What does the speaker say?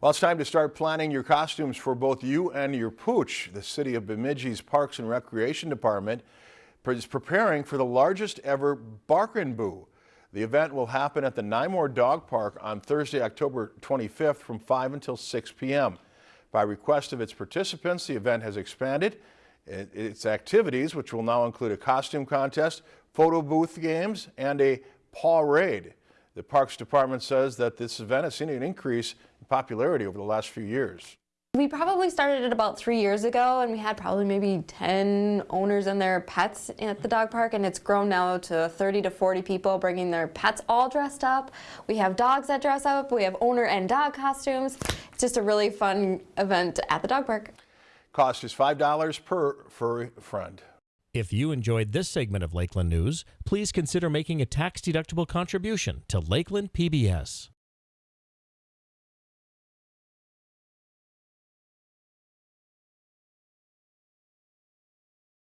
Well, it's time to start planning your costumes for both you and your pooch. The City of Bemidji's Parks and Recreation Department is preparing for the largest ever Bark Boo. The event will happen at the Nymore Dog Park on Thursday, October 25th from 5 until 6 p.m. By request of its participants, the event has expanded its activities, which will now include a costume contest, photo booth games, and a paw raid. The Parks Department says that this event has seen an increase in popularity over the last few years. We probably started it about three years ago and we had probably maybe 10 owners and their pets at the dog park and it's grown now to 30 to 40 people bringing their pets all dressed up. We have dogs that dress up, we have owner and dog costumes. It's just a really fun event at the dog park. Cost is $5 per furry friend. If you enjoyed this segment of Lakeland News, please consider making a tax-deductible contribution to Lakeland PBS.